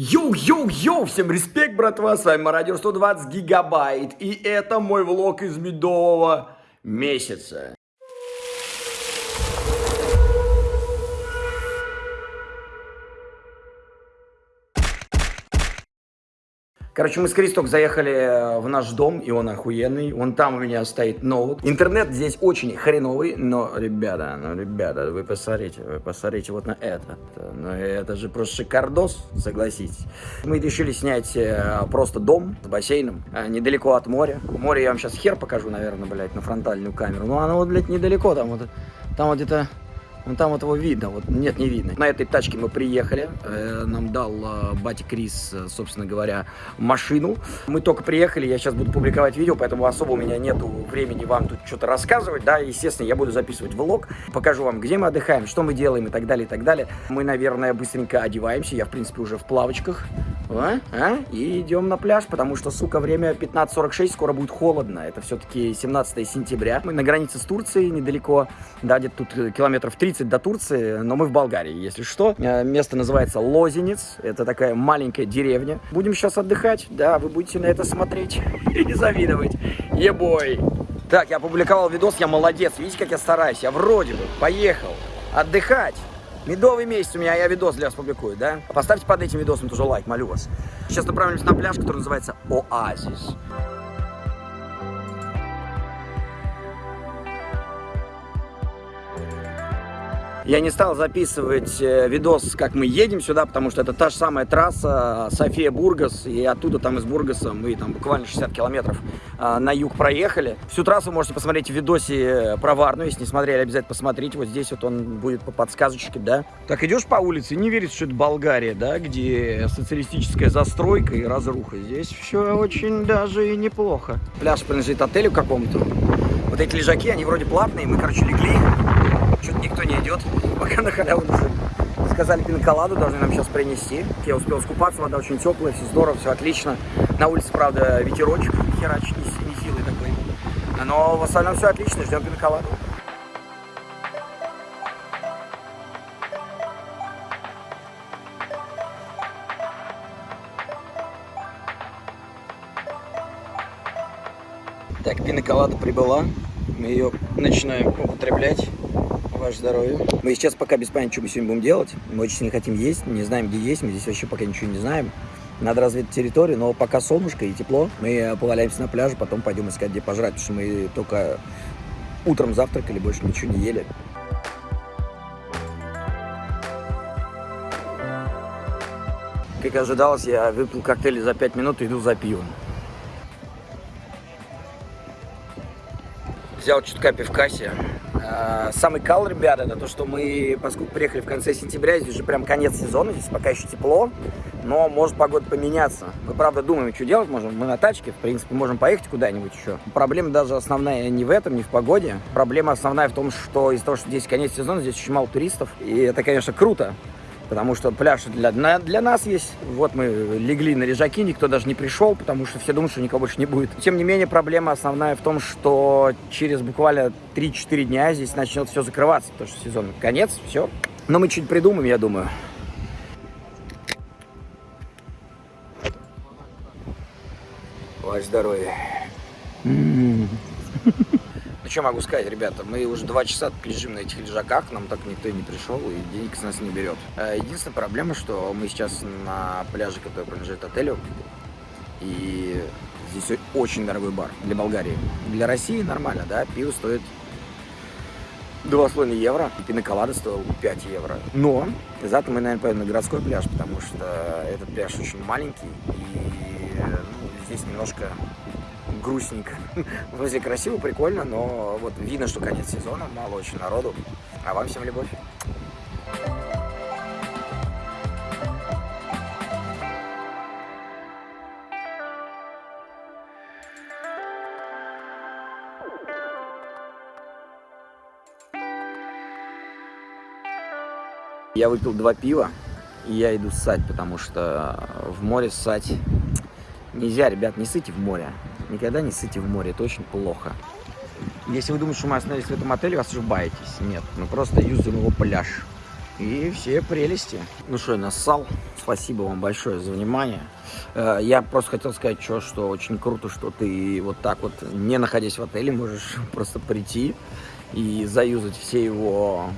Yo-yo-yo, всем респект, братва, с вами Мародер 120 гигабайт, и это мой влог из медового месяца. Короче, мы с Кристок заехали э, в наш дом, и он охуенный. Вон там у меня стоит ноут. Интернет здесь очень хреновый, но, ребята, ну, ребята, вы посмотрите, вы посмотрите вот на это. Ну, это же просто шикардос, согласитесь. Мы решили снять э, просто дом с бассейном, э, недалеко от моря. Море я вам сейчас хер покажу, наверное, блядь, на фронтальную камеру. Ну, оно вот, блядь, недалеко, там вот, там вот где-то ну там вот его видно, вот нет, не видно. На этой тачке мы приехали, э, нам дал э, батя Крис, э, собственно говоря, машину. Мы только приехали, я сейчас буду публиковать видео, поэтому особо у меня нету времени вам тут что-то рассказывать, да, естественно, я буду записывать влог, покажу вам, где мы отдыхаем, что мы делаем и так далее, и так далее. Мы, наверное, быстренько одеваемся, я, в принципе, уже в плавочках, а? А? и идем на пляж, потому что, сука, время 15.46, скоро будет холодно, это все-таки 17 сентября. Мы на границе с Турцией, недалеко, да, где-то тут километров 30 30 до Турции, но мы в Болгарии, если что. Э, место называется Лозенец, это такая маленькая деревня. Будем сейчас отдыхать, да, вы будете на это смотреть и не завидовать. Ебой! Так, я опубликовал видос, я молодец, видите, как я стараюсь, я вроде бы поехал отдыхать. Медовый месяц у меня, я видос для вас публикую, да? Поставьте под этим видосом тоже лайк, молю вас. Сейчас направимся на пляж, который называется Оазис. Я не стал записывать э, видос, как мы едем сюда, потому что это та же самая трасса София-Бургас, и оттуда там из Бургаса мы там буквально 60 километров а, на юг проехали. Всю трассу можете посмотреть в видосе про Варну, если не смотрели, обязательно посмотрите. Вот здесь вот он будет по подсказочке, да. Так, идешь по улице, не верится, что это Болгария, да, где социалистическая застройка и разруха. Здесь все очень даже и неплохо. Пляж принадлежит отелю какому-то. Вот эти лежаки, они вроде платные, мы, короче, легли что-то никто не идет, пока на халяву не Сказали пиноколаду, должны нам сейчас принести. Я успел скупаться, вода очень теплая, все здорово, все отлично. На улице, правда, ветерочек херач не, не силый такой. Но в остальном все отлично, ждем пиноколаду. Так, пиноколада прибыла. Мы ее начинаем употреблять. Ваше здоровье. Мы сейчас пока без понятия, что мы сегодня будем делать. Мы очень сильно хотим есть, не знаем, где есть. Мы здесь вообще пока ничего не знаем. Надо разведать территорию, но пока солнышко и тепло. Мы поваляемся на пляже, потом пойдем искать, где пожрать, потому что мы только утром завтракали, больше ничего не ели. Как ожидалось, я выпил коктейль за 5 минут и иду за пивом. Взял чутка пивкаси. А, самый кал, ребята, это то, что мы, поскольку приехали в конце сентября, здесь уже прям конец сезона, здесь пока еще тепло, но может погода поменяться. Мы, правда, думаем, что делать можем. Мы на тачке, в принципе, можем поехать куда-нибудь еще. Проблема даже основная не в этом, не в погоде. Проблема основная в том, что из-за того, что здесь конец сезона, здесь очень мало туристов. И это, конечно, круто, потому что пляж для, для нас есть. Вот мы легли на лежаки, никто даже не пришел, потому что все думают, что никого больше не будет. Тем не менее, проблема основная в том, что через буквально 3-4 дня здесь начнет все закрываться, потому что сезон конец, все. Но мы чуть придумаем, я думаю. Ваше здоровье. -м -м что могу сказать, ребята, мы уже два часа лежим на этих лежаках, нам так никто и не пришел, и денег с нас не берет. Э, единственная проблема, что мы сейчас на пляже, который принадлежит отелю, и здесь очень дорогой бар для Болгарии. Для России нормально, да, пиво стоит 2,5 евро, и пиноколада стоил 5 евро. Но зато мы, наверное, поедем на городской пляж, потому что этот пляж очень маленький, и ну, здесь немножко грустненько. Вроде красиво, прикольно, но вот видно, что конец сезона, мало очень народу. А вам всем любовь. Я выпил два пива, и я иду ссать, потому что в море ссать нельзя, ребят, не ссыте в море. Никогда не ссыте в море, это очень плохо. Если вы думаете, что мы остановились в этом отеле, вы ошибаетесь. Нет, мы просто юзаем его пляж. и все прелести. Ну что, я нассал. Спасибо вам большое за внимание. Э, я просто хотел сказать, что, что очень круто, что ты вот так вот, не находясь в отеле, можешь просто прийти и заюзать все его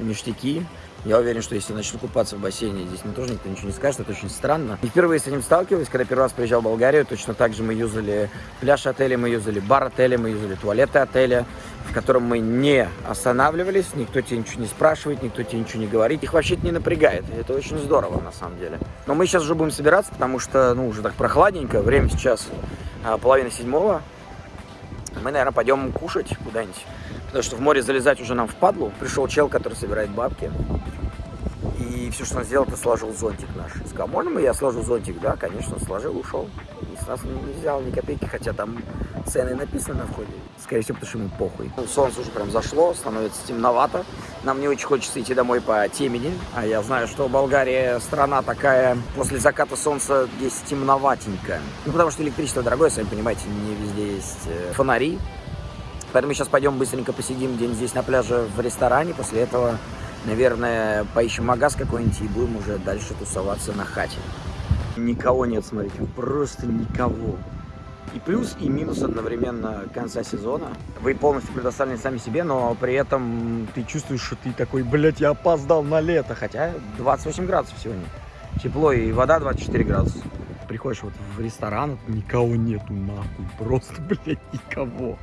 ништяки. Я уверен, что если начну купаться в бассейне, здесь мне тоже никто ничего не скажет, это очень странно. И впервые с этим сталкивались, когда первый раз приезжал в Болгарию, точно так же мы юзали пляж отеля, мы юзали бар отеля, мы юзали туалеты отеля, в котором мы не останавливались, никто тебе ничего не спрашивает, никто тебе ничего не говорит. Их вообще не напрягает, это очень здорово на самом деле. Но мы сейчас уже будем собираться, потому что, ну, уже так прохладненько, время сейчас а, половина седьмого. Мы, наверное, пойдем кушать куда-нибудь. Потому что в море залезать уже нам впадлу. Пришел чел, который собирает бабки. И все, что он сделал, это сложил зонтик наш. Сказал, можно мы я сложу зонтик? Да, конечно, сложил, ушел. И с нас не взял ни копейки, хотя там цены написаны на входе. Скорее всего, потому что ему похуй. Ну, солнце уже прям зашло, становится темновато. Нам не очень хочется идти домой по темени. А я знаю, что Болгария страна такая, после заката солнца здесь темноватенькая. Ну, потому что электричество дорогое, сами понимаете, не везде есть э, фонари. Поэтому сейчас пойдем быстренько посидим день здесь на пляже в ресторане. После этого, наверное, поищем магаз какой-нибудь и будем уже дальше тусоваться на хате. Никого нет, смотрите, просто никого. И плюс, и минус одновременно конца сезона. Вы полностью предоставлены сами себе, но при этом ты чувствуешь, что ты такой, блядь, я опоздал на лето. Хотя 28 градусов сегодня. Тепло и вода 24 градуса приходишь вот в ресторан, никого нету нахуй, просто, блядь, никого.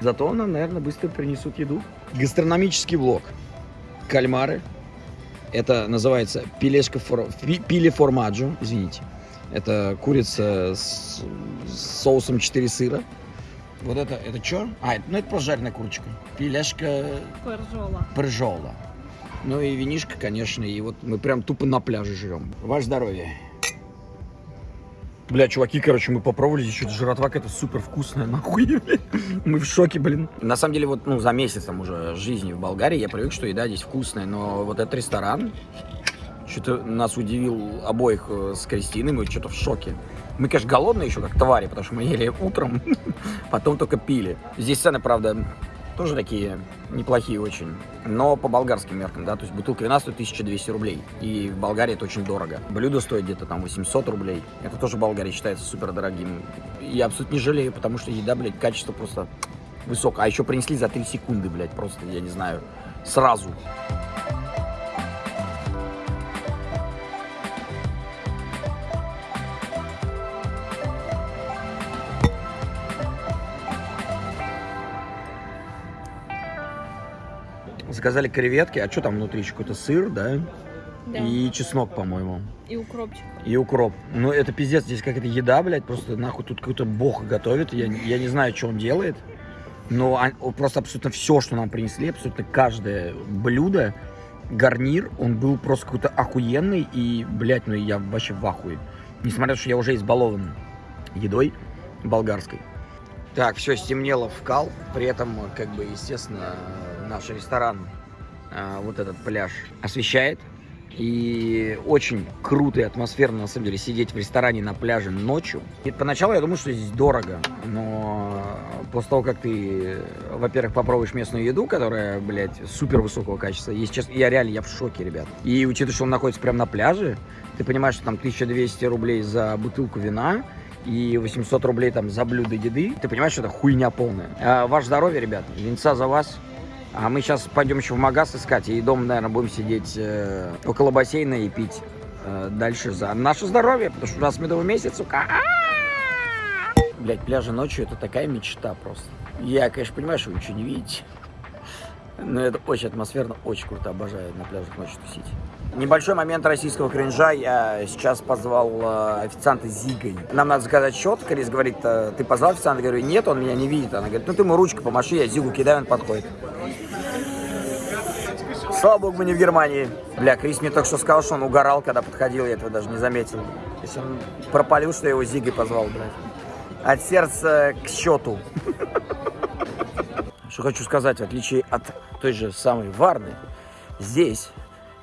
Зато нам, наверное, быстро принесут еду. Гастрономический влог. Кальмары. Это называется пилешка фор... пиле формаджо, извините. Это курица с, с соусом 4 сыра. Вот это, это что? А, ну это просто жареная курочка. Пилешка... Пержола. Пержола. Ну и винишка, конечно, и вот мы прям тупо на пляже живем. Ваше здоровье. Бля, чуваки, короче, мы попробовали что-то жратва какая-то супер вкусная, нахуй. Мы в шоке, блин. На самом деле, вот, ну, за месяц там уже жизни в Болгарии я привык, что еда здесь вкусная, но вот этот ресторан что-то нас удивил обоих э, с Кристиной, мы что-то в шоке. Мы, конечно, голодные еще, как твари, потому что мы ели утром, потом только пили. Здесь цены, правда, тоже такие неплохие очень, но по болгарским меркам, да, то есть бутылка вина стоит 1200 рублей, и в Болгарии это очень дорого. Блюдо стоит где-то там 800 рублей, это тоже в Болгарии считается супер дорогим. Я абсолютно не жалею, потому что еда, блядь, качество просто высокое. А еще принесли за 3 секунды, блядь, просто, я не знаю, сразу. Заказали креветки, а что там внутри? Еще какой-то сыр, да? Да. И чеснок, по-моему. И укропчик. И укроп. Ну, это пиздец, здесь какая-то еда, блядь, просто нахуй тут какой-то бог готовит. Я, я не знаю, что он делает. Но он, просто абсолютно все, что нам принесли, абсолютно каждое блюдо, гарнир, он был просто какой-то охуенный. И, блядь, ну я вообще в ахуе. Несмотря на то, что я уже избалован едой болгарской. Так, все, стемнело в кал. При этом, как бы, естественно, наш ресторан, а, вот этот пляж, освещает. И очень круто и атмосферно, на самом деле, сидеть в ресторане на пляже ночью. И поначалу я думал, что здесь дорого, но после того, как ты, во-первых, попробуешь местную еду, которая, блядь, супер высокого качества, если честно, я реально, я в шоке, ребят. И учитывая, что он находится прямо на пляже, ты понимаешь, что там 1200 рублей за бутылку вина, и 800 рублей там за блюдо еды, ты понимаешь, что это хуйня полная. А, ваше здоровье, ребят, венца за вас. А мы сейчас пойдем еще в магаз искать, и дома, наверное, будем сидеть э, около бассейна и пить э, дальше за наше здоровье, потому что у нас медовый месяц, сука. Блять, пляжи ночью это такая мечта просто. Я, конечно, понимаю, что вы ничего не видите. Но это очень атмосферно, очень круто, обожаю на пляжах ночью тусить. Небольшой момент российского кринжа. Я сейчас позвал э, официанта Зигой. Нам надо заказать счет. Крис говорит, э, ты позвал официанта? Я говорю, нет, он меня не видит. Она говорит, ну ты ему ручку помаши, я Зигу кидаю, он подходит. Слава богу, мы не в Германии. Бля, Крис мне только что сказал, что он угорал, когда подходил, я этого даже не заметил. То есть он пропалил, что я его Зигой позвал, блядь. От сердца к счету. Что хочу сказать, в отличие от той же самой Варны, здесь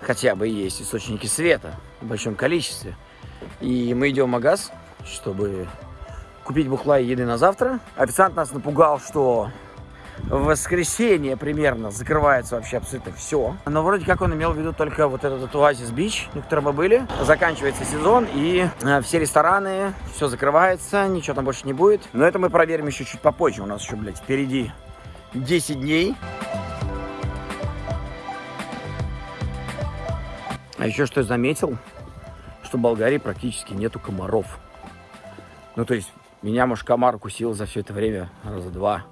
хотя бы есть источники света в большом количестве. И мы идем в магаз, чтобы купить бухла и еды на завтра. Официант нас напугал, что в воскресенье примерно закрывается вообще абсолютно все. Но вроде как он имел в виду только вот этот Оазис Бич, на котором мы были. Заканчивается сезон, и э, все рестораны, все закрывается, ничего там больше не будет. Но это мы проверим еще чуть попозже. У нас еще, блядь, впереди 10 дней. А еще что я заметил, что в Болгарии практически нету комаров. Ну, то есть, меня, может, комар укусил за все это время раза два.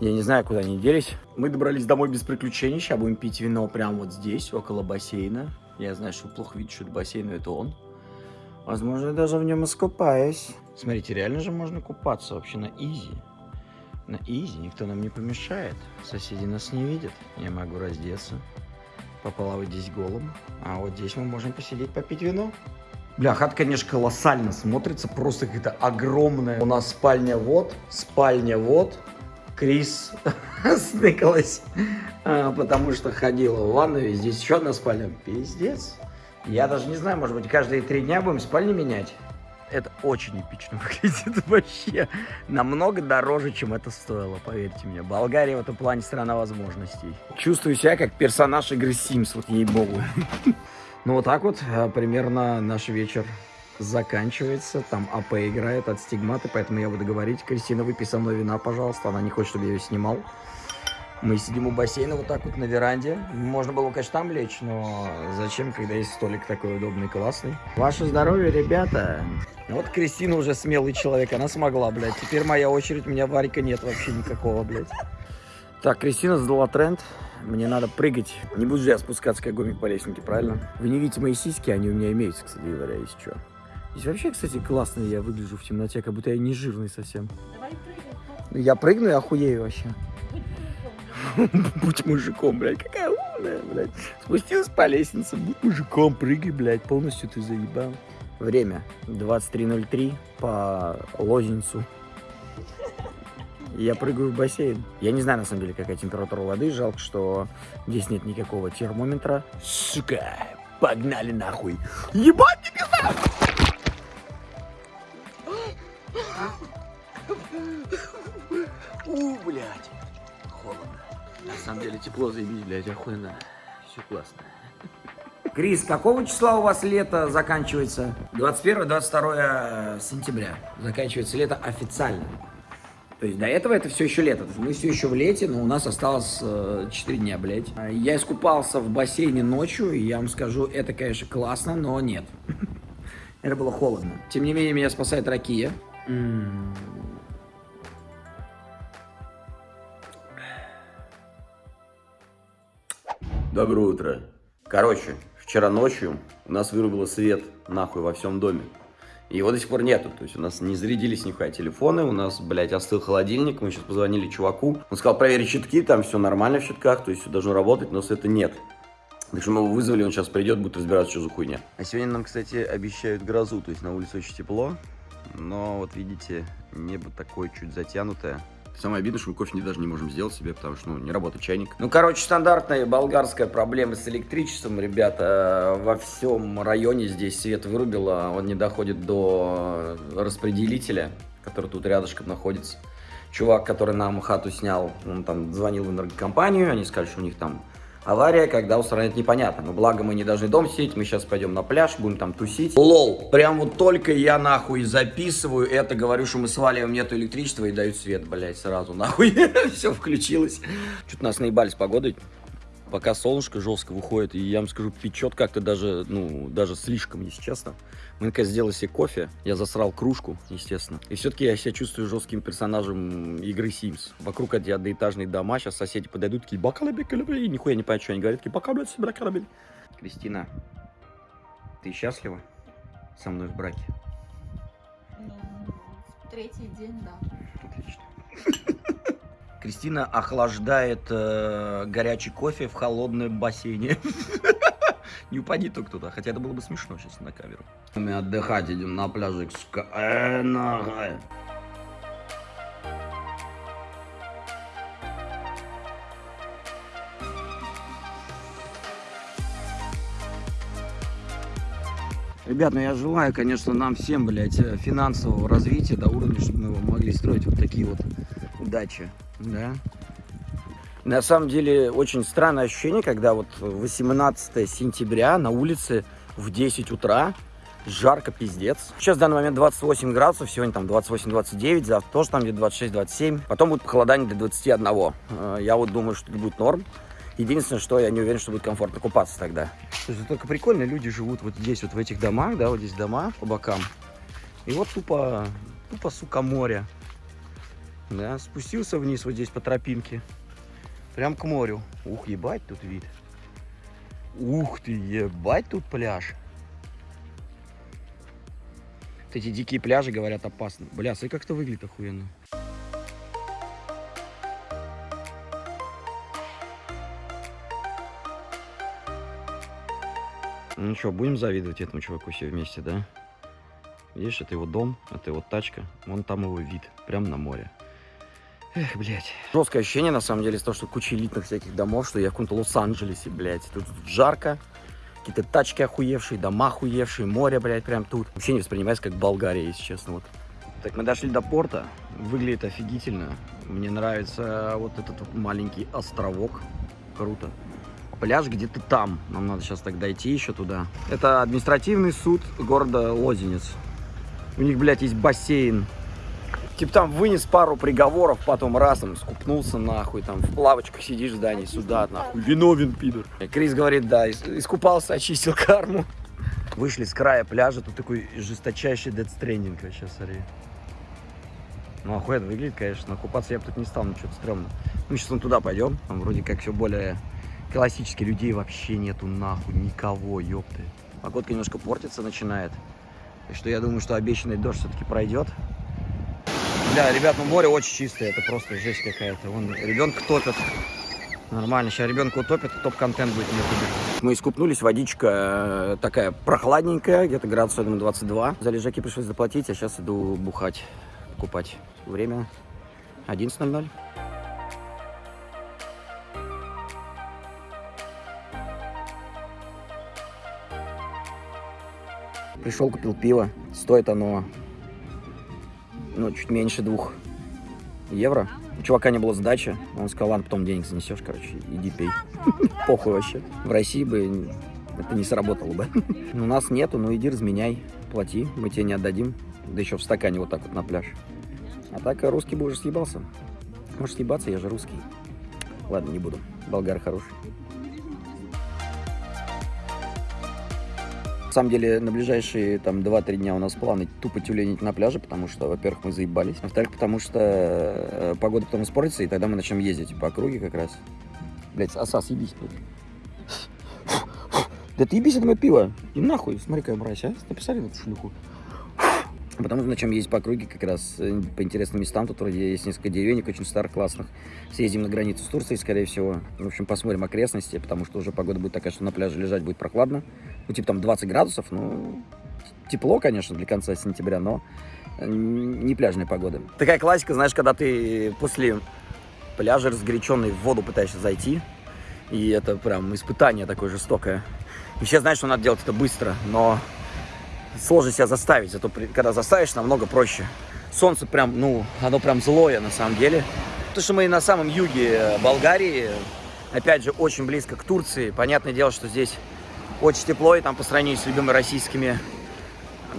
Я не знаю, куда они делись. Мы добрались домой без приключений. Сейчас будем пить вино прямо вот здесь, около бассейна. Я знаю, что плохо видишь, что это бассейн, но это он. Возможно, я даже в нем искупаюсь. Смотрите, реально же можно купаться вообще на изи. На изи, никто нам не помешает. Соседи нас не видят. Я могу раздеться, поплавать здесь голым. А вот здесь мы можем посидеть, попить вино. Бля, хат, конечно, колоссально смотрится, просто какая-то огромная. У нас спальня вот, спальня вот. Крис сныкалась, а, потому что ходила в ванную. Здесь еще одна спальня. Пиздец. Я даже не знаю, может быть, каждые три дня будем спальни менять. Это очень эпично выглядит вообще. Намного дороже, чем это стоило, поверьте мне. Болгария в этом плане страна возможностей. Чувствую себя как персонаж игры Sims, вот ей-богу. Ну вот так вот э, примерно наш вечер заканчивается. Там АП играет от стигматы, поэтому я буду говорить. Кристина, выпей со мной вина, пожалуйста. Она не хочет, чтобы я ее снимал. Мы сидим у бассейна вот так вот на веранде. Можно было, конечно, там лечь, но зачем, когда есть столик такой удобный, классный. Ваше здоровье, ребята. Вот Кристина уже смелый человек, она смогла, блядь. Теперь моя очередь, у меня варика нет вообще никакого, блядь. Так, Кристина задала тренд. Мне надо прыгать. Не буду же я спускаться, как гомик по лестнике, правильно? Вы не видите мои сиськи, они у меня имеются, кстати говоря, если что. Здесь вообще, кстати, классно я выгляжу в темноте, как будто я не жирный совсем. Давай прыгай. Ну, Я прыгну и охуею вообще. Будь мужиком, блядь, какая умная, блядь. Спустилась по лестнице, будь мужиком, прыгай, блядь, полностью ты заебал. Время 23.03 по лозинцу. Я прыгаю в бассейн. Я не знаю, на самом деле, какая температура воды. Жалко, что здесь нет никакого термометра. Сука, погнали нахуй. Ебать, не пизда! У, блядь. Холодно. На самом деле тепло заебись, блядь, охуенно. Все классно. Крис, какого числа у вас лето заканчивается? 21-22 сентября. Заканчивается лето официально. То есть до этого это все еще лето. Мы все еще в лете, но у нас осталось э, 4 дня, блядь. Я искупался в бассейне ночью, и я вам скажу, это, конечно, классно, но нет. Это было холодно. Тем не менее, меня спасает ракия. Доброе утро. Короче, вчера ночью у нас вырубило свет нахуй во всем доме. И его до сих пор нету. То есть у нас не зарядились нихуя телефоны, у нас, блядь, остыл холодильник. Мы сейчас позвонили чуваку. Он сказал проверить щитки, там все нормально в щитках, то есть все должно работать, но света нет. Так что мы его вызвали, он сейчас придет, будет разбираться, что за хуйня. А сегодня нам, кстати, обещают грозу, то есть на улице очень тепло. Но вот видите, небо такое чуть затянутое. Самое обидное, что мы кофе не, даже не можем сделать себе, потому что ну, не работает чайник. Ну, короче, стандартная болгарская проблема с электричеством, ребята. Во всем районе здесь свет вырубило, он не доходит до распределителя, который тут рядышком находится. Чувак, который нам хату снял, он там звонил в энергокомпанию, они сказали, что у них там авария, когда устранять непонятно. Но благо мы не должны дом сидеть, мы сейчас пойдем на пляж, будем там тусить. Лол, прям вот только я нахуй записываю это, говорю, что мы сваливаем, нету электричества и дают свет, блядь, сразу нахуй. Все включилось. Что-то нас наебали с погодой. Пока солнышко жестко выходит, и я вам скажу, печет как-то даже, ну, даже слишком, если честно. Мы, наконец, сделали себе кофе, я засрал кружку, естественно. И все-таки я себя чувствую жестким персонажем игры Sims. Вокруг эти одноэтажные дома, сейчас соседи подойдут, такие, бакалабе, калабе, и нихуя не понятно, что они говорят, такие, бакалабе, бакалабе. Кристина, ты счастлива со мной в браке? Ну, третий день, да. Отлично. Кристина охлаждает э, горячий кофе в холодном бассейне. Не упади только туда, хотя это было бы смешно сейчас на камеру. Мы отдыхать идем на пляжик, сука. Э, нахуй. Ребят, ну я желаю, конечно, нам всем, блядь, э, финансового развития до уровня, чтобы мы могли строить вот такие вот дачи, да. На самом деле, очень странное ощущение, когда вот 18 сентября на улице в 10 утра жарко пиздец. Сейчас в данный момент 28 градусов, сегодня там 28-29, завтра тоже там где-то 26-27. Потом будет похолодание до 21. Э, Я вот думаю, что это будет норм. Единственное, что я не уверен, что будет комфортно купаться тогда. Слушай, только прикольно, люди живут вот здесь, вот в этих домах, да, вот здесь дома по бокам. И вот тупо, тупо, сука, море. Да, спустился вниз вот здесь по тропинке. Прям к морю. Ух, ебать тут вид. Ух ты, ебать тут пляж. Вот эти дикие пляжи, говорят, опасны. Бля, смотри, как это выглядит охуенно. Ну что, будем завидовать этому чуваку все вместе, да? Видишь, это его дом, это его тачка, вон там его вид, прям на море. Эх, блядь. Жесткое ощущение, на самом деле, из того, что куча элитных всяких домов, что я в каком-то Лос-Анджелесе, блядь. Тут, тут жарко, какие-то тачки охуевшие, дома охуевшие, море, блядь, прям тут. Вообще не воспринимается как Болгария, если честно, вот. Так, мы дошли до порта. Выглядит офигительно. Мне нравится вот этот вот маленький островок. Круто. Пляж где-то там. Нам надо сейчас так дойти еще туда. Это административный суд города Лозенец. У них, блядь, есть бассейн. Типа там вынес пару приговоров, потом раз там скупнулся нахуй, там в плавочках сидишь в здании, сюда нахуй, виновен, пидор. Крис говорит, да, искупался, очистил карму. Вышли с края пляжа, тут такой жесточайший дедстрендинг вообще, смотри. Ну, охуенно выглядит, конечно, но купаться я бы тут не стал, ну, что-то стрёмно. Ну, сейчас мы туда пойдем, там вроде как все более классически, людей вообще нету нахуй, никого, ёпты. Погодка немножко портится начинает, так что я думаю, что обещанный дождь все-таки пройдет. Бля, ребят, ну море очень чистое, это просто жесть какая-то. Вон ребенка топят. Нормально, сейчас ребенка утопят, топ-контент будет на ютубе. Мы искупнулись, водичка э, такая прохладненькая, где-то градус, я думаю, 22. За лежаки пришлось заплатить, а сейчас иду бухать, купать. Время 11.00. Пришел, купил пиво. Стоит оно, ну, чуть меньше двух евро. У чувака не было сдачи. Он сказал, ладно, потом денег занесешь, короче, иди пей. Похуй вообще. В России бы это не сработало бы. У нас нету, ну иди разменяй, плати, мы тебе не отдадим. Да еще в стакане вот так вот на пляж. А так русский бы уже съебался. Может съебаться, я же русский. Ладно, не буду. Болгар хороший. На самом деле, на ближайшие там 2-3 дня у нас планы тупо тюленить на пляже, потому что, во-первых, мы заебались. Во-вторых, потому что э, погода потом испортится, и тогда мы начнем ездить по округе как раз. Блять, оса, съебись. Да ты ебись, это мое пиво. И нахуй, смотри, какая мразь, а? Написали на эту шлюху. Потому начнем ездить по округе как раз э, по интересным местам. Тут вроде есть несколько деревенек очень старых, классных. Съездим на границу с Турцией, скорее всего. В общем, посмотрим окрестности, потому что уже погода будет такая, что на пляже лежать будет прохладно. Ну, типа там 20 градусов, ну, тепло, конечно, для конца сентября, но не пляжная погода. Такая классика, знаешь, когда ты после пляжа разгоряченный в воду пытаешься зайти, и это прям испытание такое жестокое. И все знают, что надо делать это быстро, но сложно себя заставить, зато когда заставишь, намного проще. Солнце прям, ну, оно прям злое на самом деле. Потому что мы на самом юге Болгарии, опять же, очень близко к Турции. Понятное дело, что здесь очень тепло, и там по сравнению с любыми российскими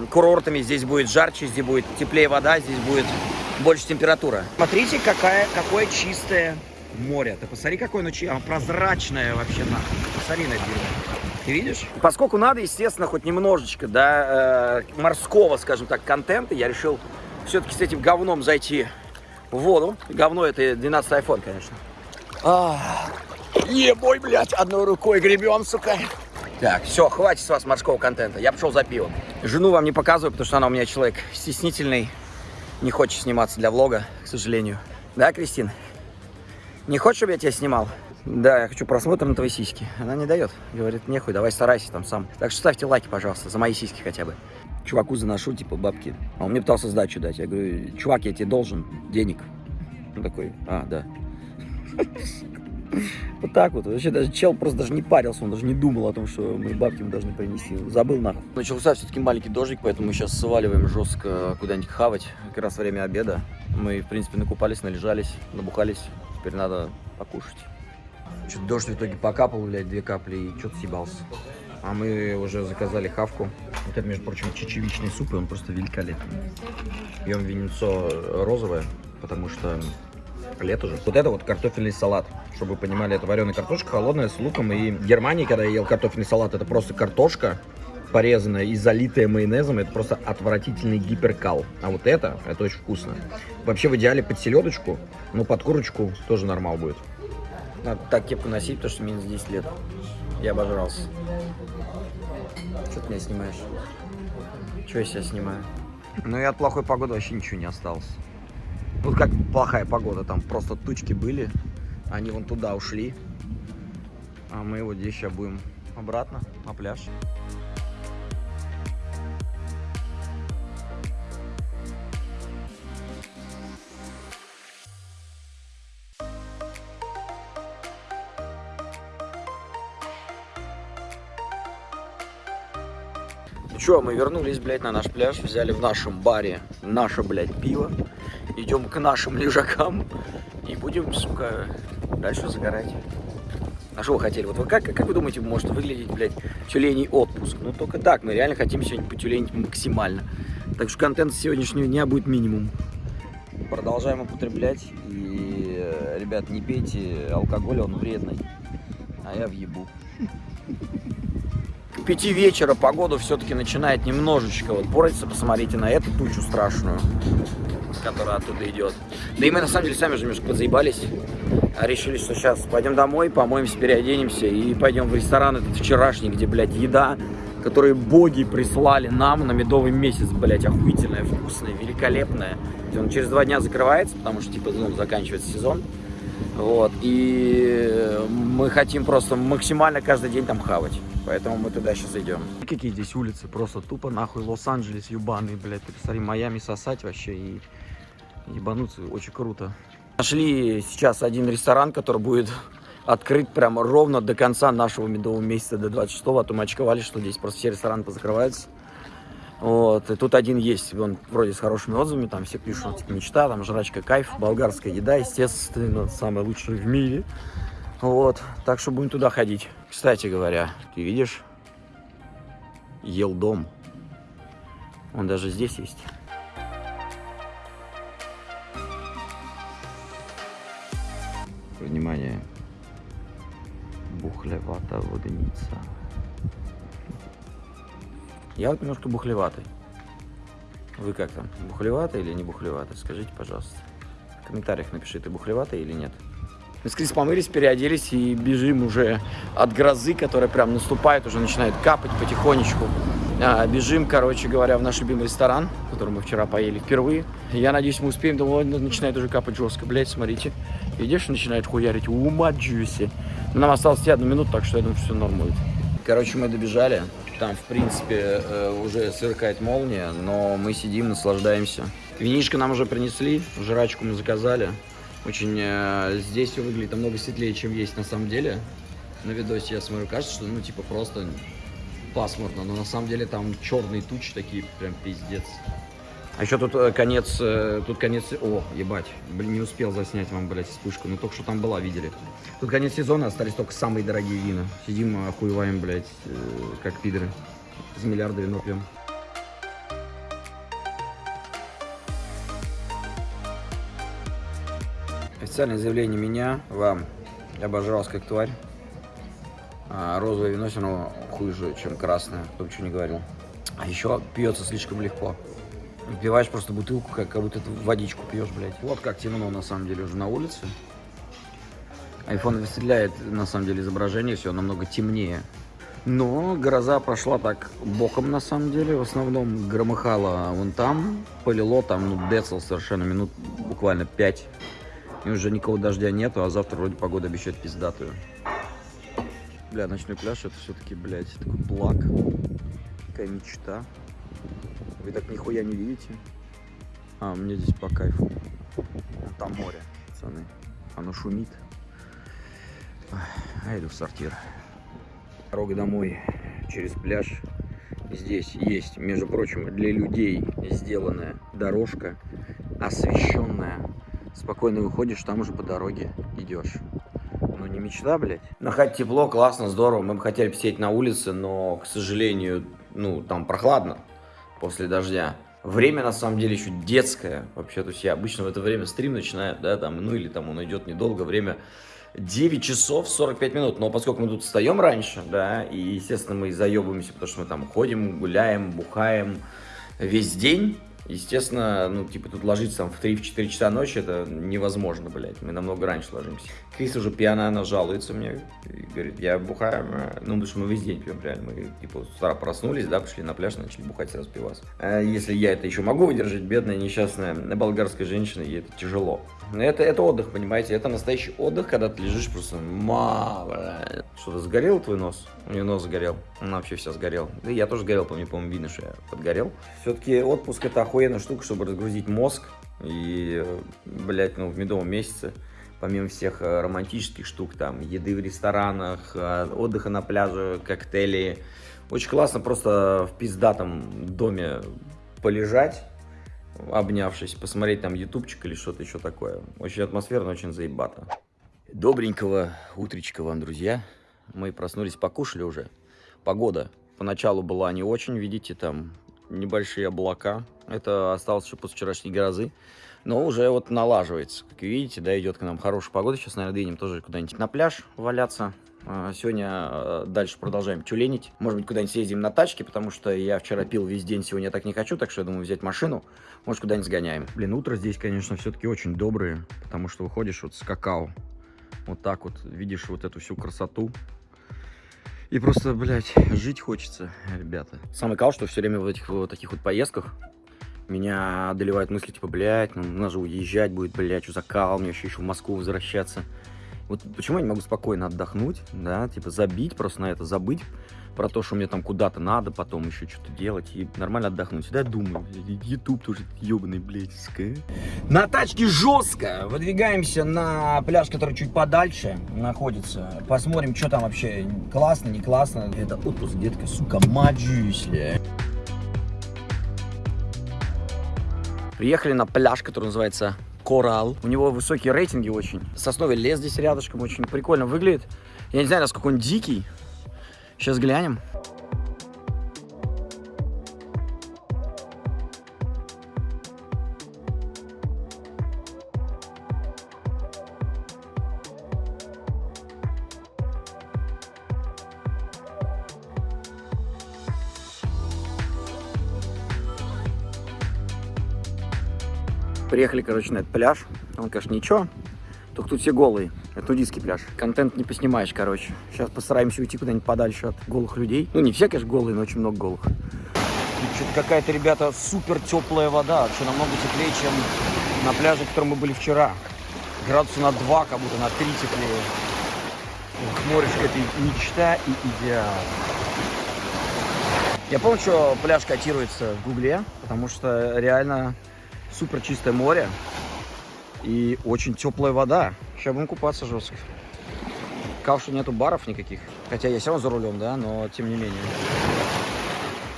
курортами здесь будет жарче, здесь будет теплее вода, здесь будет больше температура. Смотрите, какая, какое чистое море. Ты посмотри, какое оно прозрачное вообще. Посмотри на это ты видишь? Поскольку надо, естественно, хоть немножечко, да, э, морского, скажем так, контента, я решил все-таки с этим говном зайти в воду. Говно это 12 iPhone, конечно. А, ебой, блядь, одной рукой гребем, сука. Так, все, хватит с вас морского контента. Я пошел за пивом. Жену вам не показываю, потому что она у меня человек стеснительный. Не хочет сниматься для влога, к сожалению. Да, Кристин? Не хочешь, чтобы я тебя снимал? Да, я хочу просмотр на твои сиськи. Она не дает. Говорит, нехуй, давай старайся там сам. Так что ставьте лайки, пожалуйста, за мои сиськи хотя бы. Чуваку заношу, типа, бабки. А он мне пытался сдачу дать. Я говорю, чувак, я тебе должен денег. Он такой, а, да. Вот так вот. Вообще даже чел просто даже не парился, он даже не думал о том, что мы бабки ему должны принести. Забыл нахуй. Начался все-таки маленький дождик, поэтому мы сейчас сваливаем жестко куда-нибудь хавать. Как раз время обеда. Мы, в принципе, накупались, належались, набухались. Теперь надо покушать. Что-то дождь в итоге покапал, блядь, две капли и что-то съебался. А мы уже заказали хавку. Вот это, между прочим, чечевичный суп, и он просто великолепный. Пьем винецо розовое, потому что лето же. Вот это вот картофельный салат. Чтобы вы понимали, это вареная картошка, холодная, с луком. И в Германии, когда я ел картофельный салат, это просто картошка, порезанная и залитая майонезом, это просто отвратительный гиперкал. А вот это, это очень вкусно. Вообще в идеале под селедочку, но под курочку тоже нормал будет. Надо так кепку носить, потому что минус 10 лет. Я обожрался. Что ты меня снимаешь? Чего я себя снимаю? Ну и от плохой погоды вообще ничего не осталось. Вот как плохая погода, там просто тучки были, они вон туда ушли. А мы вот здесь сейчас будем обратно на пляж. Чё, мы вернулись, блядь, на наш пляж, взяли в нашем баре наше, блядь, пиво. Идем к нашим лежакам и будем, сука, дальше загорать. А что вы хотели? Вот вы как, как вы думаете, может выглядеть, блядь, тюленей отпуск? Ну, только так, мы реально хотим сегодня потюленить максимально. Так что контент сегодняшнего дня будет минимум. Продолжаем употреблять. И, э, ребят, не пейте алкоголь, он вредный. А я въебу. К пяти вечера погода все-таки начинает немножечко вот портиться. Посмотрите на эту тучу страшную, которая оттуда идет. Да и мы на самом деле сами же немножко подзаебались. А решили, что сейчас пойдем домой, помоемся, переоденемся и пойдем в ресторан этот вчерашний, где, блядь, еда, которую боги прислали нам на медовый месяц, блядь, охуительная, вкусная, великолепная. Он через два дня закрывается, потому что, типа, ну, заканчивается сезон. Вот, и мы хотим просто максимально каждый день там хавать. Поэтому мы туда сейчас идем. Какие здесь улицы, просто тупо нахуй Лос-Анджелес, ебаный, блядь. Ты посмотри, Майами сосать вообще и ебануться, очень круто. Нашли сейчас один ресторан, который будет открыт прямо ровно до конца нашего медового месяца, до 26-го, а то мы очковали, что здесь просто все рестораны позакрываются. Вот, и тут один есть, он вроде с хорошими отзывами, там все пишут, типа, мечта, там, жрачка, кайф, болгарская еда, естественно, самая лучшая в мире. Вот, так что будем туда ходить. Кстати говоря, ты видишь, ел дом. Он даже здесь есть. Внимание, бухлевата воденица. Я вот немножко бухлеватый. Вы как там, бухлеватый или не бухлеватый? Скажите, пожалуйста. В комментариях напиши, ты бухлеватый или нет. Мы с Крис помылись, переоделись и бежим уже от грозы, которая прям наступает, уже начинает капать потихонечку. А, бежим, короче говоря, в наш любимый ресторан, в котором мы вчера поели впервые. Я надеюсь, мы успеем, думаю, начинает уже капать жестко. Блять, смотрите. Видишь, начинает хуярить. Ума джуси. Нам осталось одну минуту, так что я думаю, что все норм будет. Короче, мы добежали. Там, в принципе, э, уже сверкает молния, но мы сидим, наслаждаемся. Винишко нам уже принесли, жрачку мы заказали. Очень э, здесь все выглядит намного светлее, чем есть на самом деле. На видосе я смотрю, кажется, что ну типа просто пасмурно, но на самом деле там черные тучи такие, прям пиздец. А еще тут э, конец, э, тут конец, о, ебать, блин, не успел заснять вам, блядь, вспышку, но только что там была, видели. Тут конец сезона, остались только самые дорогие вина. Сидим, охуеваем, блядь, э, как пидоры. За миллиарды вино пьем. Официальное заявление меня, вам. Я обожрался как тварь. А розовое вино все равно хуже, чем красное, кто бы что не говорил. А еще пьется слишком легко. Пиваешь просто бутылку, как, как будто ты водичку пьешь, блядь. Вот как темно на самом деле уже на улице. Айфон высветляет на самом деле изображение, все намного темнее. Но гроза прошла так боком на самом деле. В основном громыхало вон там, полило там, ну, децл совершенно минут буквально 5. И уже никого дождя нету, а завтра вроде погода обещает пиздатую. Бля, ночной пляж это все-таки, блядь, такой благ. Такая мечта. Вы так нихуя не видите. А, мне здесь по кайфу. Вон Там море, пацаны. Оно шумит. А иду в сортир. Дорога домой через пляж. Здесь есть, между прочим, для людей сделанная дорожка, освещенная. Спокойно выходишь, там уже по дороге идешь. Ну не мечта, блядь. Хате тепло, классно, здорово. Мы бы хотели посидеть на улице, но, к сожалению, ну, там прохладно после дождя. Время, на самом деле, еще детское. Вообще, то есть я обычно в это время стрим начинаю, да, там, ну, или там он идет недолго, время 9 часов 45 минут. Но поскольку мы тут встаем раньше, да, и, естественно, мы заебываемся, потому что мы там ходим, гуляем, бухаем весь день, Естественно, ну, типа, тут ложиться там в 3-4 часа ночи, это невозможно, блядь. Мы намного раньше ложимся. Крис уже пьяная, она жалуется мне. И говорит, я бухаю. Ну, потому что мы весь день пьем, реально. Мы, типа, с утра проснулись, да, пошли на пляж, начали бухать сразу пивас. А если я это еще могу выдержать, бедная, несчастная болгарская женщина, ей это тяжело. Это, это отдых, понимаете? Это настоящий отдых, когда ты лежишь просто. Что-то сгорел твой нос? У нее нос сгорел. Она вообще вся сгорел. Да я тоже сгорел, по мне, по-моему, видно, что я подгорел. Все-таки отпуск это охуенная штука, чтобы разгрузить мозг. И, блядь, ну, в медовом месяце, помимо всех э, романтических штук, там, еды в ресторанах, э, отдыха на пляже, коктейли, очень классно просто в пиздатом доме полежать, обнявшись, посмотреть там ютубчик или что-то еще такое. Очень атмосферно, очень заебато. Добренького утречка вам, друзья. Мы проснулись, покушали уже. Погода поначалу была не очень, видите, там небольшие облака. Это осталось еще после вчерашней грозы. Но уже вот налаживается. Как видите, да, идет к нам хорошая погода. Сейчас, наверное, двинем тоже куда-нибудь на пляж валяться. А, сегодня а, дальше продолжаем тюленить. Может быть, куда-нибудь съездим на тачке, потому что я вчера пил весь день, сегодня я так не хочу, так что я думаю взять машину. Может, куда-нибудь сгоняем. Блин, утро здесь, конечно, все-таки очень добрые, потому что выходишь вот с какао. Вот так вот, видишь вот эту всю красоту. И просто, блядь, жить хочется, ребята. Самый кал, что все время в этих вот таких вот поездках меня одолевают мысли, типа, блядь, ну, надо же уезжать будет, блядь, что за кал, мне еще еще в Москву возвращаться. Вот почему я не могу спокойно отдохнуть, да, типа забить просто на это, забыть про то, что мне там куда-то надо потом еще что-то делать и нормально отдохнуть. Всегда думаю, YouTube тоже ебаный, блядь, На тачке жестко. Выдвигаемся на пляж, который чуть подальше находится. Посмотрим, что там вообще классно, не классно. Это отпуск, детка, сука, маджусь, Приехали на пляж, который называется Коралл. У него высокие рейтинги очень. Сосновый лес здесь рядышком очень прикольно выглядит. Я не знаю, насколько он дикий. Сейчас глянем. Приехали, короче, на этот пляж. Он, конечно, ничего. Только тут все голые. Это нудистский пляж. Контент не поснимаешь, короче. Сейчас постараемся уйти куда-нибудь подальше от голых людей. Ну, не все, конечно, голые, но очень много голых. Что-то какая-то, ребята, супер теплая вода. Вообще намного теплее, чем на пляже, в котором мы были вчера. Градуса на 2, как будто на 3 теплее. Ох, морешко это мечта и идеал. Я помню, что пляж котируется в Гугле, потому что реально супер чистое море и очень теплая вода. Сейчас будем купаться жестко. Что нету баров никаких. Хотя я все равно за рулем, да, но тем не менее.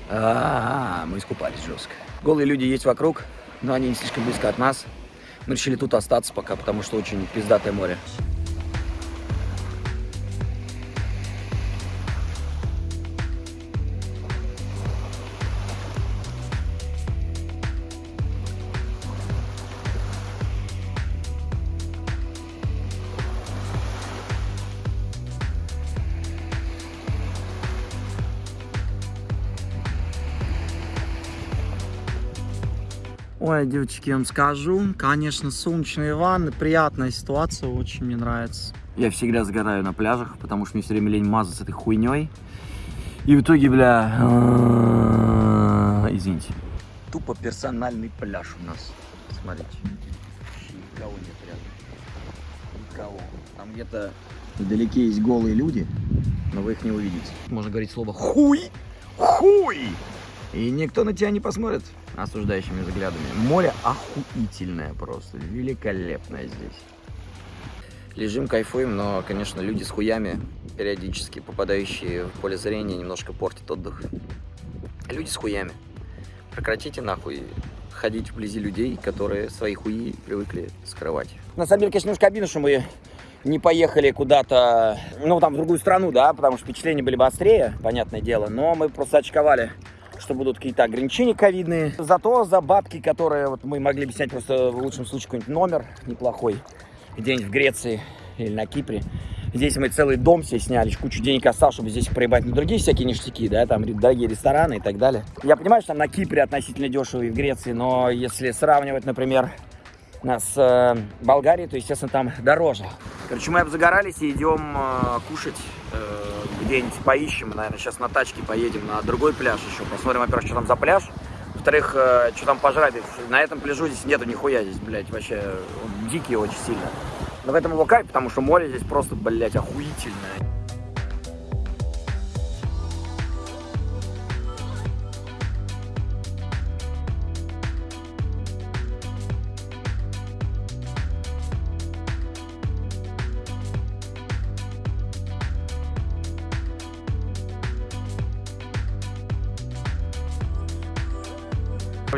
А, -а, -а мы искупались жестко. Голые люди есть вокруг, но они не слишком близко от нас. Мы решили тут остаться пока, потому что очень пиздатое море. Ой, девочки, я вам скажу, конечно, солнечные ванны, приятная ситуация, очень мне нравится. Я всегда сгораю на пляжах, потому что мне все время лень мазаться этой хуйней. И в итоге, бля, извините. Тупо персональный пляж у нас. Смотрите. Никого нет рядом. Никого. Там где-то вдалеке есть голые люди, но вы их не увидите. Можно говорить слово хуй, хуй, и никто на тебя не посмотрит осуждающими взглядами. Море охуительное просто, великолепное здесь. Лежим, кайфуем, но, конечно, люди с хуями, периодически попадающие в поле зрения, немножко портят отдых. Люди с хуями. Прекратите нахуй ходить вблизи людей, которые свои хуи привыкли скрывать. На самом деле, конечно, немножко обидно, что мы не поехали куда-то, ну, там, в другую страну, да, потому что впечатления были бы острее, понятное дело, но мы просто очковали что будут какие-то ограничения ковидные. Зато за бабки, которые вот мы могли бы снять просто в лучшем случае какой-нибудь номер неплохой где-нибудь в Греции или на Кипре. Здесь мы целый дом себе сняли, кучу денег осталось, чтобы здесь проебать на другие всякие ништяки, да, там дорогие рестораны и так далее. Я понимаю, что там на Кипре относительно дешево и в Греции, но если сравнивать, например, с э, Болгарией, то, естественно, там дороже. Короче, мы обзагорались и идем э, кушать э, где-нибудь поищем, наверное, сейчас на тачке поедем на другой пляж еще, посмотрим, во-первых, что там за пляж, во-вторых, что там пожрать, на этом пляжу здесь нету нихуя, здесь, блядь, вообще он дикий очень сильно. Но в этом его кайф, потому что море здесь просто, блядь, охуительное.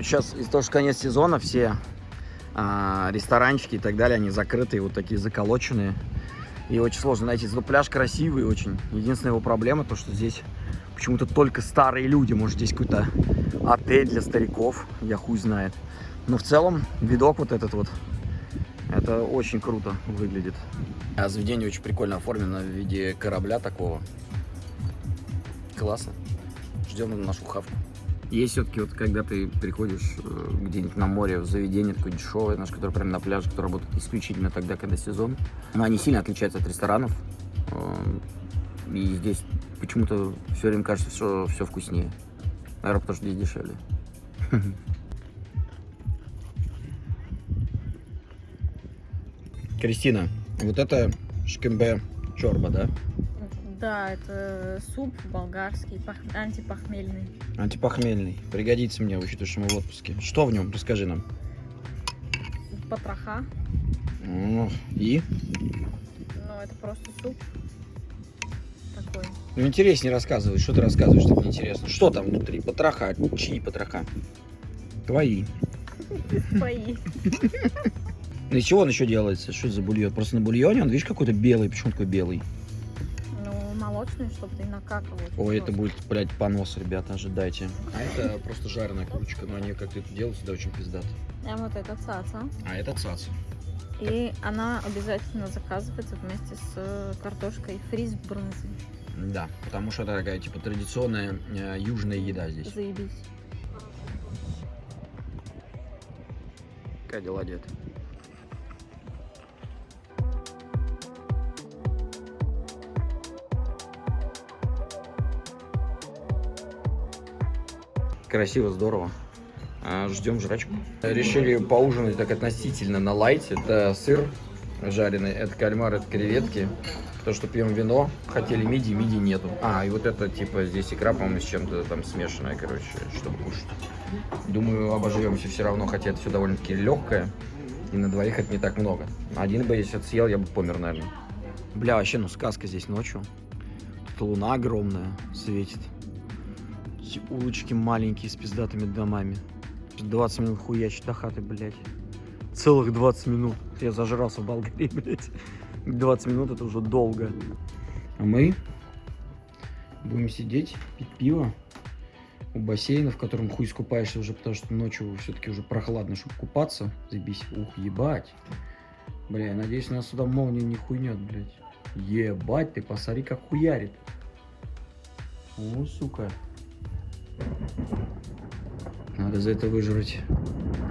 Сейчас из-за того, что конец сезона, все а, ресторанчики и так далее, они закрытые, вот такие заколоченные. И очень сложно найти. Зато пляж красивый очень. Единственная его проблема, то что здесь почему-то только старые люди. Может, здесь какой-то отель для стариков, я хуй знает. Но в целом видок вот этот вот, это очень круто выглядит. А заведение очень прикольно оформлено в виде корабля такого. Классно. Ждем нашу хавку. Есть все-таки вот, когда ты приходишь э, где-нибудь на море, в заведение такое дешевое, наш, которое прямо на пляже, которое работает исключительно тогда, когда сезон. Но они сильно отличаются от ресторанов. Э, и здесь почему-то все время кажется, что все вкуснее. Наверное, потому что здесь дешевле. Кристина, вот это шкембе чорба, да? Да, это суп болгарский, пах... антипохмельный. Антипохмельный. Пригодится мне, учитывая, что мы в отпуске. Что в нем? Расскажи нам. Потроха. Ну, и? Ну, это просто суп. Такой. Ну, интереснее рассказывай. Что ты рассказываешь, так неинтересно. Что там внутри? Потроха. Чьи потроха? Твои. Твои. Из чего он еще делается? Что это за бульон? Просто на бульоне он, видишь, какой-то белый. Почему такой белый? Молочную, чтобы ты накакал. Ой, это будет, блядь, понос, ребята, ожидайте. А это просто жареная курочка, но они как-то это делают всегда очень пиздато. А вот это цаца. А это цаца. И она обязательно заказывается вместе с э, картошкой фри с брынзой. Да, потому что это такая, типа, традиционная э, южная еда здесь. Заебись. Как дела, дед? Красиво, здорово. А, ждем жрачку. Решили поужинать так относительно на лайте. Это сыр жареный, это кальмар, это креветки. То, что пьем вино, хотели миди, миди нету. А, и вот это, типа, здесь икра, по-моему, с чем-то там смешанная, короче, чтобы кушать. Думаю, обожремся все равно, хотя это все довольно-таки легкое. И на двоих это не так много. Один бы, если съел, я бы помер, наверное. Бля, вообще, ну сказка здесь ночью. Тут луна огромная светит. Эти улочки маленькие с пиздатыми домами. 20 минут хуячить до хаты, блядь. Целых 20 минут. Я зажрался в Болгарии, блядь. 20 минут это уже долго. А мы будем сидеть, пить пиво у бассейна, в котором хуй скупаешься уже, потому что ночью все-таки уже прохладно, чтобы купаться. Забись. Ух, ебать. Бля, я надеюсь, нас сюда молния не хуйнет, блядь. Ебать, ты посмотри, как хуярит. О, сука. Надо за это выжрать.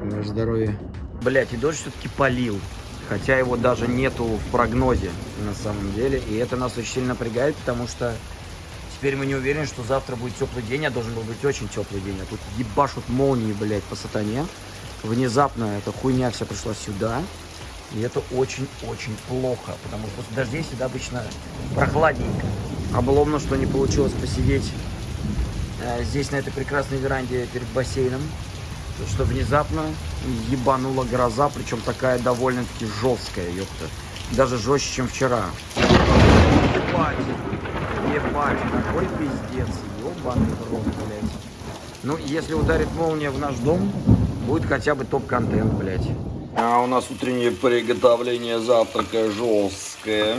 Ваше здоровье. Блять, и дождь все-таки полил. Хотя его даже нету в прогнозе на самом деле. И это нас очень сильно напрягает, потому что теперь мы не уверены, что завтра будет теплый день, а должен был быть очень теплый день. А тут ебашут молнии, блядь, по сатане. Внезапно эта хуйня вся пришла сюда. И это очень-очень плохо, потому что после дождей всегда обычно прохладненько. Обломно, что не получилось посидеть здесь, на этой прекрасной веранде перед бассейном, что внезапно ебанула гроза, причем такая довольно-таки жесткая, ёпта. Даже жестче, чем вчера. Ебать, ебать, какой пиздец, ебаный рот, блядь. Ну, если ударит молния в наш дом, будет хотя бы топ-контент, блядь. А у нас утреннее приготовление завтрака жесткое.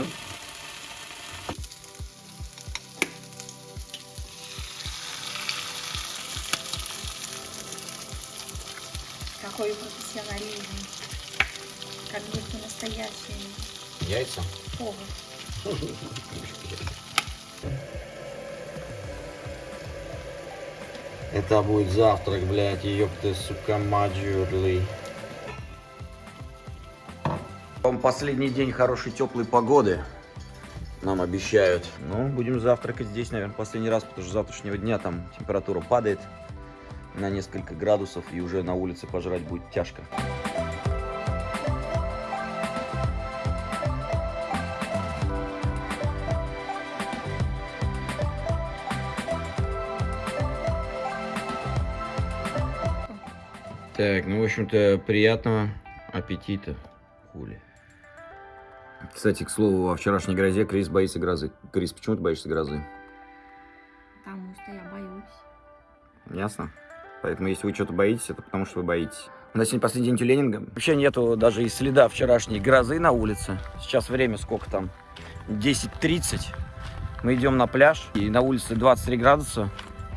Это будет завтрак, блядь, ёпты, сука, маджурли. Последний день хорошей теплой погоды нам обещают. Ну, будем завтракать здесь, наверное, последний раз, потому что завтрашнего дня там температура падает на несколько градусов, и уже на улице пожрать будет тяжко. Так, ну, в общем-то, приятного аппетита. Хули. Кстати, к слову, во вчерашней грозе Крис боится грозы. Крис, почему ты боишься грозы? Потому что я боюсь. Ясно? Поэтому, если вы что-то боитесь, это потому, что вы боитесь. У нас сегодня последний день тюленинга. Вообще нету даже и следа вчерашней грозы на улице. Сейчас время сколько там? 10.30. Мы идем на пляж, и на улице 23 градуса.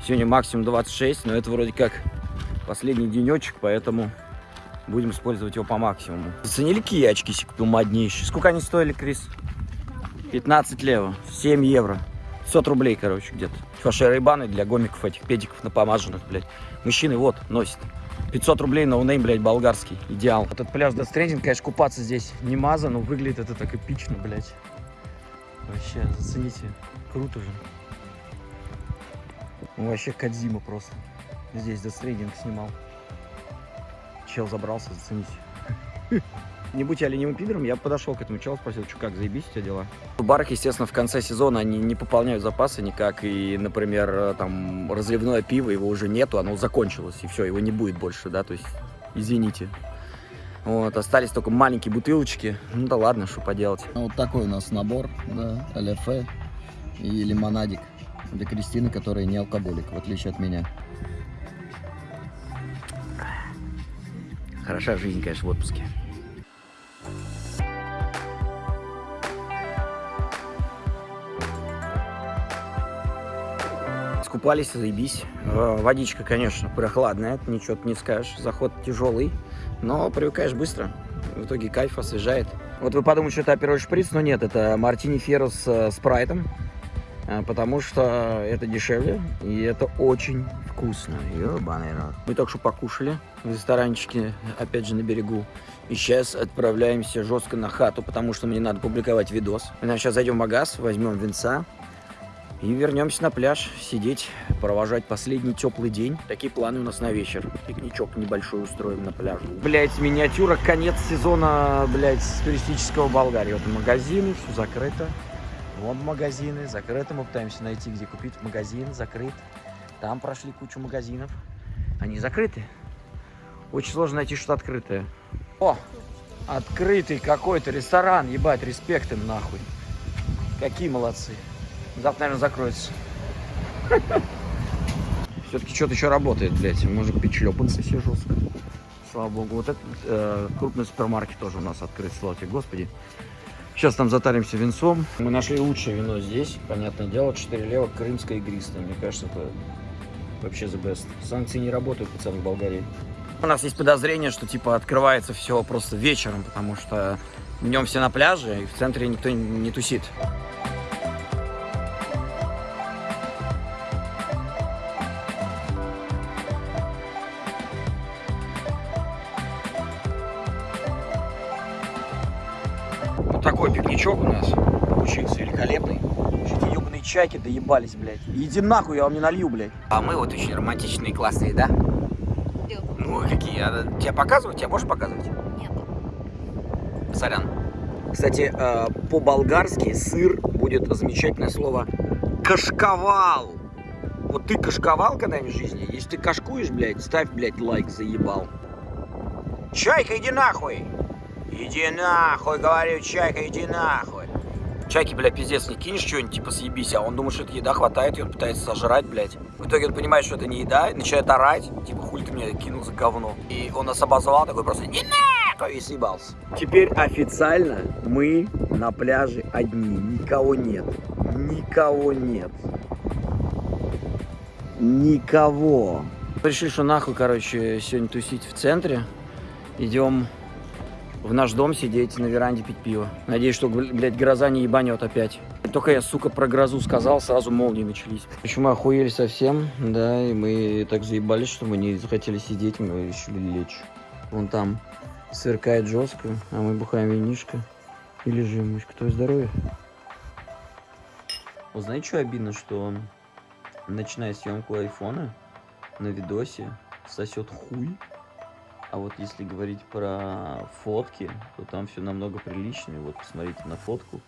Сегодня максимум 26, но это вроде как последний денечек, поэтому будем использовать его по максимуму. Заценили, какие очки себе купил моднейшие? Сколько они стоили, Крис? 15 лева, 7 евро. 500 рублей, короче, где-то. Вообще Ray-Ban ы для гомиков этих, педиков напомаженных, блядь. Мужчины вот носят. 500 рублей no-name, блядь, болгарский. Идеал. Этот пляж Death Stranding, конечно, купаться здесь не маза, но выглядит это так эпично, блядь. Вообще, зацените. Круто же. Ну, вообще Кадзима просто. Здесь Stranding снимал. Чел забрался, зацените. Не будь я ленивым пидором, я подошел к этому челу, спросил, что как, заебись у тебя дела? В барах, естественно, в конце сезона они не пополняют запасы никак, и, например, там, разливное пиво, его уже нету, оно закончилось, и все, его не будет больше, да, то есть, извините. Вот, остались только маленькие бутылочки, ну да ладно, что поделать. Ну, вот такой у нас набор, да, ЛФ и лимонадик для Кристины, которая не алкоголик, в отличие от меня. Хороша жизнь, конечно, в отпуске. Скупались, заебись. Э, Водичка, конечно, прохладная, ничего ты не скажешь. Заход тяжелый, но привыкаешь быстро. В итоге кайф освежает. Вот вы подумаете, что это апероль шприц, но нет, это мартини ферро с э, спрайтом. э, Потому что это дешевле и это очень вкусно. Ёбаный рот. Мы только что покушали в ресторанчике, опять же, на берегу. И сейчас отправляемся жестко на хату, потому что мне надо публиковать видос. Сейчас зайдем в магаз, возьмем винца, и вернемся на пляж, сидеть, провожать последний теплый день. Такие планы у нас на вечер. Пикничок небольшой устроим на пляже. Блять, миниатюра, конец сезона, блять, туристического Болгарии. Вот магазины, все закрыто. Вон магазины, закрыто. Мы пытаемся найти, где купить магазин, закрыт. Там прошли кучу магазинов. Они закрыты. Очень сложно найти что-то открытое. О, открытый какой-то ресторан, ебать, респект им нахуй. Какие молодцы. Завтра, наверное, закроется. Все-таки что-то еще работает, блядь. Может быть, шлепанцы все жестко. Слава богу. Вот этот э, крупный супермаркет тоже у нас открыт, слава тебе, Господи. Сейчас там затаримся винцом. Мы нашли лучшее вино здесь. Понятное дело, 4 лева, крымское игристое. Мне кажется, это вообще the best. Санкции не работают, пацаны, в Болгарии. У нас есть подозрение, что типа открывается все просто вечером, потому что днем все на пляже, и в центре никто не тусит. Чайки доебались, блядь. Иди нахуй, я вам не налью, блядь. А мы вот очень романтичные, классные, да? Ну, какие? А, Тебя показывать? Тебя можешь показывать? Нет. Сорян. Кстати, э, по-болгарски сыр будет замечательное слово кашковал. Вот ты кашковал когда-нибудь в жизни? Если ты кашкуешь, блядь, ставь, блядь, лайк, заебал. Чайка, иди нахуй! Иди нахуй, говорю, Чайка, иди нахуй. Чайки, блядь, пиздец, не кинешь что-нибудь, типа съебись, а он думает, что это еда хватает, и он пытается сожрать, блядь. В итоге он понимает, что это не еда, и начинает орать, типа, хуй ты меня кинул за говно. И он нас обозвал, такой просто, не надо! что и съебался. Теперь официально мы на пляже одни. Никого нет. Никого нет. Никого. Решили, что нахуй, короче, сегодня тусить в центре. Идем в наш дом сидеть, на веранде пить пиво. Надеюсь, что, блядь, гроза не ебанет опять. Только я, сука, про грозу сказал, сразу молнии начались. Почему мы охуели совсем, да, и мы так заебались, что мы не захотели сидеть, мы решили лечь. Вон там сверкает жестко, а мы бухаем винишко и лежим. Мышка, твое здоровье. Вот знаете, что обидно, что начиная съемку айфона на видосе сосет хуй, а вот если говорить про фотки, то там все намного приличнее. Вот посмотрите на фотку.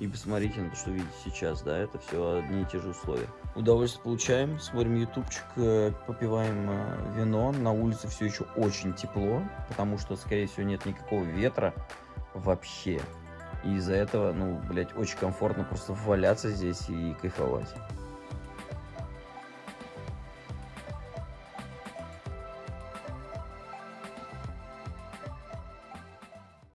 И посмотрите на то, что видите сейчас, да, это все одни и те же условия. Удовольствие получаем, смотрим ютубчик, э, попиваем э, вино. На улице все еще очень тепло, потому что, скорее всего, нет никакого ветра вообще. И из-за этого, ну, блядь, очень комфортно просто валяться здесь и кайфовать.